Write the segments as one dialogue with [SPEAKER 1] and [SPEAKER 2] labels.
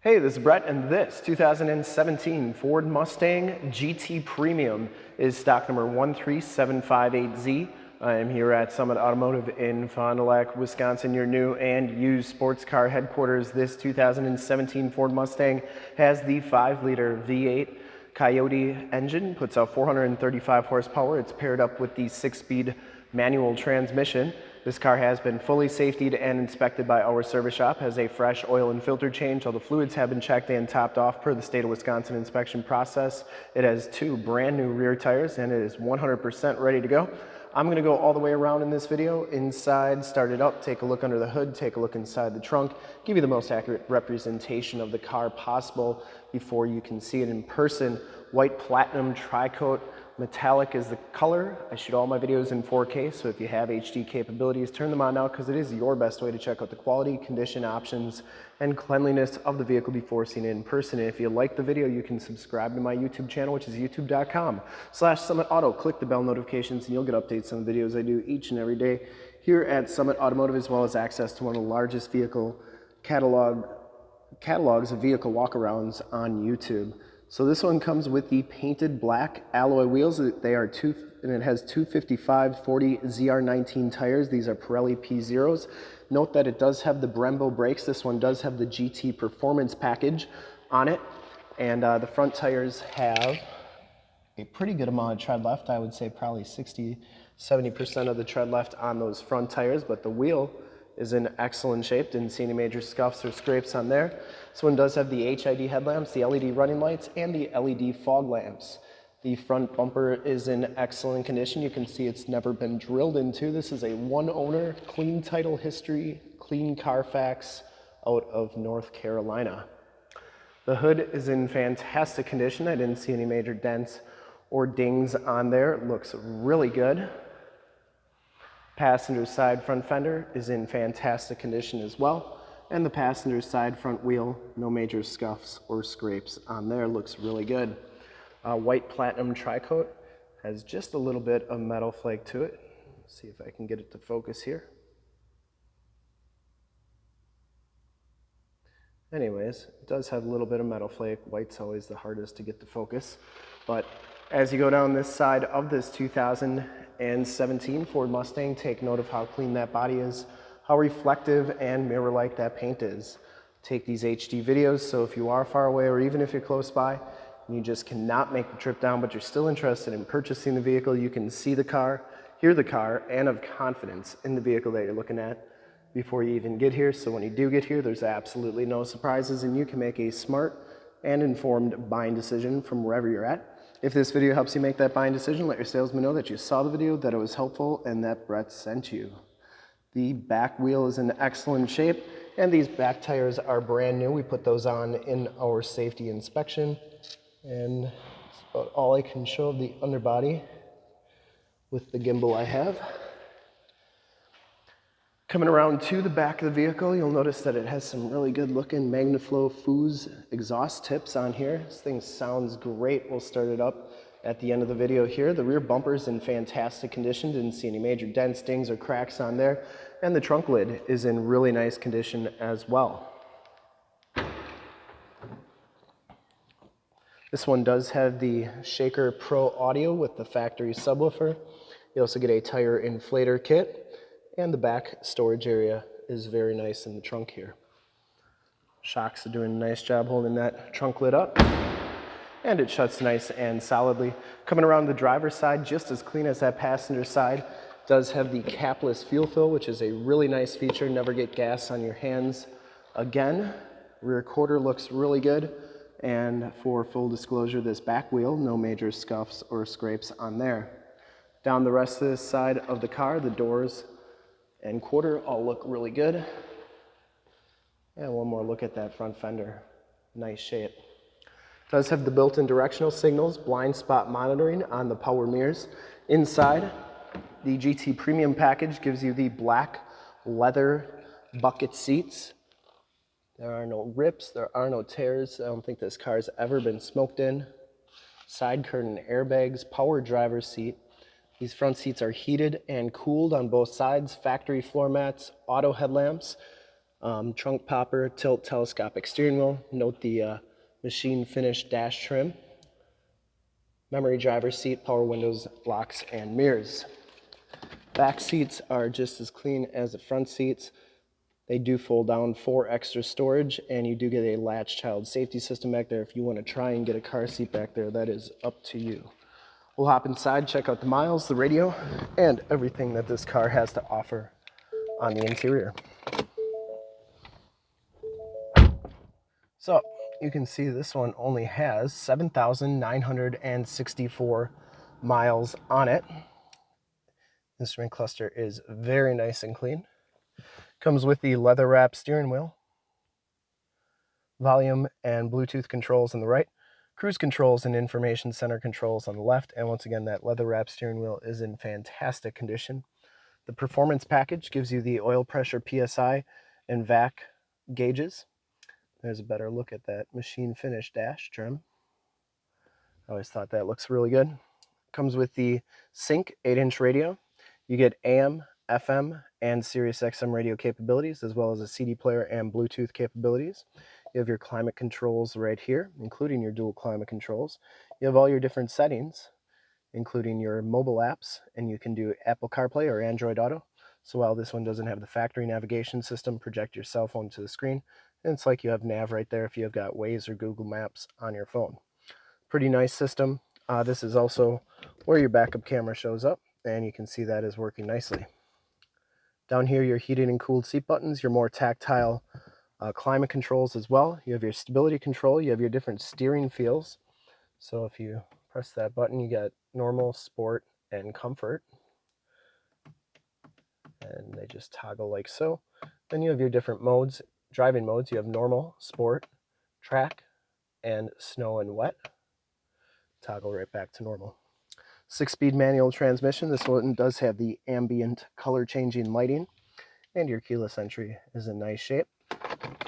[SPEAKER 1] Hey, this is Brett, and this 2017 Ford Mustang GT Premium is stock number 13758Z. I am here at Summit Automotive in Fond du Lac, Wisconsin, your new and used sports car headquarters. This 2017 Ford Mustang has the 5-liter V8 Coyote engine, puts out 435 horsepower. It's paired up with the 6-speed manual transmission. This car has been fully safetied and inspected by our service shop, has a fresh oil and filter change. All the fluids have been checked and topped off per the state of Wisconsin inspection process. It has two brand new rear tires and it is 100% ready to go. I'm gonna go all the way around in this video, inside, start it up, take a look under the hood, take a look inside the trunk, give you the most accurate representation of the car possible before you can see it in person. White platinum tri-coat Metallic is the color. I shoot all my videos in 4K, so if you have HD capabilities, turn them on now because it is your best way to check out the quality, condition, options, and cleanliness of the vehicle before seeing it in person. And if you like the video, you can subscribe to my YouTube channel, which is youtube.com slash Summit Auto. Click the bell notifications and you'll get updates on the videos I do each and every day here at Summit Automotive, as well as access to one of the largest vehicle catalog catalogs of vehicle walkarounds on YouTube. So this one comes with the painted black alloy wheels. They are two, and it has 255 40 ZR19 tires. These are Pirelli P Zeros. Note that it does have the Brembo brakes. This one does have the GT Performance package on it. And uh, the front tires have a pretty good amount of tread left. I would say probably 60, 70% of the tread left on those front tires, but the wheel is in excellent shape. Didn't see any major scuffs or scrapes on there. This one does have the HID headlamps, the LED running lights, and the LED fog lamps. The front bumper is in excellent condition. You can see it's never been drilled into. This is a one owner, clean title history, clean Carfax out of North Carolina. The hood is in fantastic condition. I didn't see any major dents or dings on there. It looks really good. Passenger side front fender is in fantastic condition as well. And the passenger side front wheel, no major scuffs or scrapes on there, looks really good. Uh, white platinum tri-coat has just a little bit of metal flake to it. Let's see if I can get it to focus here. Anyways, it does have a little bit of metal flake. White's always the hardest to get to focus. But as you go down this side of this 2017 Ford Mustang, take note of how clean that body is, how reflective and mirror-like that paint is. Take these HD videos, so if you are far away or even if you're close by, and you just cannot make the trip down, but you're still interested in purchasing the vehicle, you can see the car, hear the car, and have confidence in the vehicle that you're looking at before you even get here. So when you do get here, there's absolutely no surprises, and you can make a smart and informed buying decision from wherever you're at. If this video helps you make that buying decision, let your salesman know that you saw the video, that it was helpful, and that Brett sent you. The back wheel is in excellent shape, and these back tires are brand new. We put those on in our safety inspection, and that's about all I can show of the underbody with the gimbal I have. Coming around to the back of the vehicle, you'll notice that it has some really good looking MagnaFlow Foos exhaust tips on here. This thing sounds great. We'll start it up at the end of the video here. The rear bumper is in fantastic condition. Didn't see any major dents, dings, or cracks on there. And the trunk lid is in really nice condition as well. This one does have the Shaker Pro audio with the factory subwoofer. You also get a tire inflator kit and the back storage area is very nice in the trunk here. Shocks are doing a nice job holding that trunk lid up. And it shuts nice and solidly. Coming around the driver's side, just as clean as that passenger side, does have the capless fuel fill, which is a really nice feature. Never get gas on your hands again. Rear quarter looks really good. And for full disclosure, this back wheel, no major scuffs or scrapes on there. Down the rest of this side of the car, the doors and quarter all look really good. And one more look at that front fender. Nice shape. Does have the built-in directional signals, blind spot monitoring on the power mirrors. Inside, the GT Premium package gives you the black leather bucket seats. There are no rips, there are no tears. I don't think this car has ever been smoked in. Side curtain airbags, power driver seat, these front seats are heated and cooled on both sides, factory floor mats, auto headlamps. um, trunk popper, tilt telescopic steering wheel. Note the uh, machine finish dash trim. Memory driver seat, power windows, locks, and mirrors. Back seats are just as clean as the front seats. They do fold down for extra storage and you do get a latch child safety system back there. If you want to try and get a car seat back there, that is up to you. We'll hop inside, check out the miles, the radio, and everything that this car has to offer on the interior. So you can see this one only has 7,964 miles on it. Instrument cluster is very nice and clean. Comes with the leather wrap steering wheel, volume and Bluetooth controls on the right, cruise controls and information center controls on the left, and once again, that leather wrap steering wheel is in fantastic condition. The performance package gives you the oil pressure PSI and VAC gauges. There's a better look at that machine finish dash trim. I always thought that looks really good. Comes with the Sync 8-inch radio. You get AM, FM, and Sirius XM radio capabilities, as well as a CD player and Bluetooth capabilities. You have your climate controls right here, including your dual climate controls. You have all your different settings, including your mobile apps, and you can do Apple CarPlay or Android Auto. So while this one doesn't have the factory navigation system, project your cell phone to the screen, and it's like you have nav right there if you've got Waze or Google Maps on your phone. Pretty nice system. Uh, this is also where your backup camera shows up, and you can see that is working nicely. Down here, your heated and cooled seat buttons, your more tactile uh, climate controls as well. You have your stability control, you have your different steering feels. So if you press that button, you get normal, sport, and comfort. And they just toggle like so. Then you have your different modes, driving modes. You have normal, sport, track, and snow and wet. Toggle right back to normal. Six-speed manual transmission. This one does have the ambient color changing lighting. And your keyless entry is in nice shape.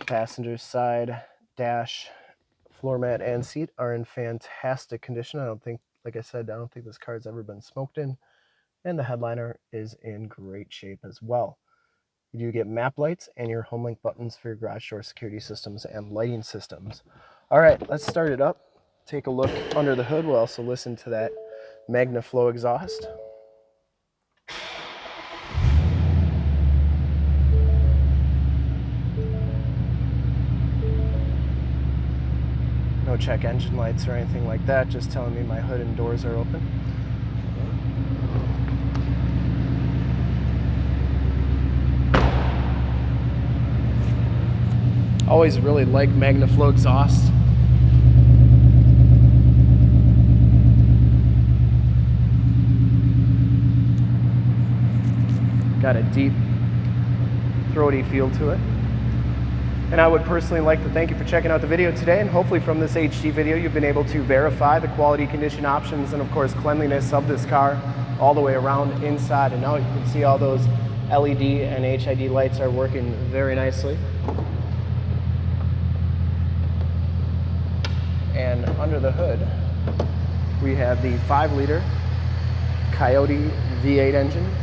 [SPEAKER 1] Passenger side, dash, floor mat, and seat are in fantastic condition. I don't think, like I said, I don't think this car's ever been smoked in. And the headliner is in great shape as well. You do get map lights and your HomeLink buttons for your garage door security systems and lighting systems. All right, let's start it up. Take a look under the hood. We'll also listen to that MagnaFlow exhaust. Check engine lights or anything like that, just telling me my hood and doors are open. Always really like MagnaFlow exhaust. got a deep, throaty feel to it. And I would personally like to thank you for checking out the video today and hopefully from this HD video you've been able to verify the quality condition options and of course cleanliness of this car all the way around inside and out. You can see all those LED and HID lights are working very nicely. And under the hood we have the 5 liter Coyote V8 engine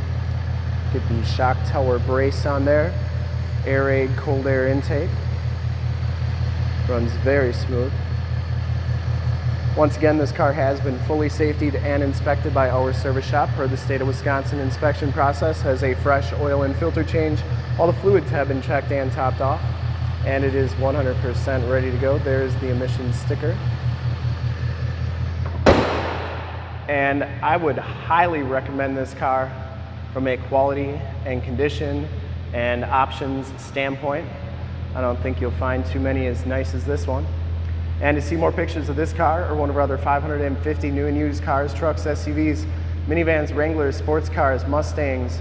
[SPEAKER 1] Get the shock tower brace on there. Airaid cold air intake. Runs very smooth. Once again, this car has been fully safetied and inspected by our service shop per the state of Wisconsin inspection process. Has a fresh oil and filter change. All the fluids have been checked and topped off. And it is 100% ready to go. There's the emissions sticker. And I would highly recommend this car from a quality and condition and options standpoint. I don't think you'll find too many as nice as this one. And to see more pictures of this car or one of our other 550 new and used cars, trucks, SUVs, minivans, Wranglers, sports cars, Mustangs,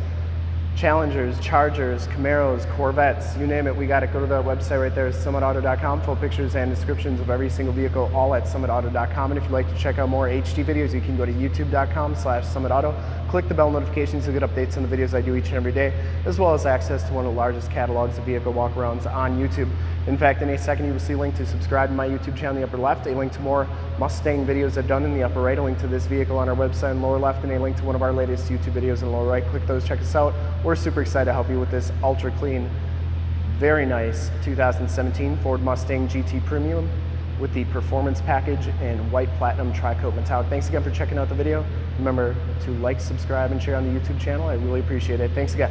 [SPEAKER 1] Challengers, Chargers, Camaros, Corvettes, you name it, we got it. Go to the website right there, summitauto.com. Full pictures and descriptions of every single vehicle, all at summitauto.com. And if you'd like to check out more HD videos, you can go to youtube.com slash summitauto. Click the bell notifications to get updates on the videos I do each and every day, as well as access to one of the largest catalogs of vehicle walkarounds on YouTube. In fact, in a second, you will see a link to subscribe to my YouTube channel in the upper left, a link to more Mustang videos I've done in the upper right, a link to this vehicle on our website in the lower left, and a link to one of our latest YouTube videos in the lower right. Click those, check us out. We're super excited to help you with this ultra clean, Very nice 2017 Ford Mustang GT Premium with the performance package and white platinum tri-coat metallic. Thanks again for checking out the video. Remember to like, subscribe, and share on the YouTube channel. I really appreciate it. Thanks again.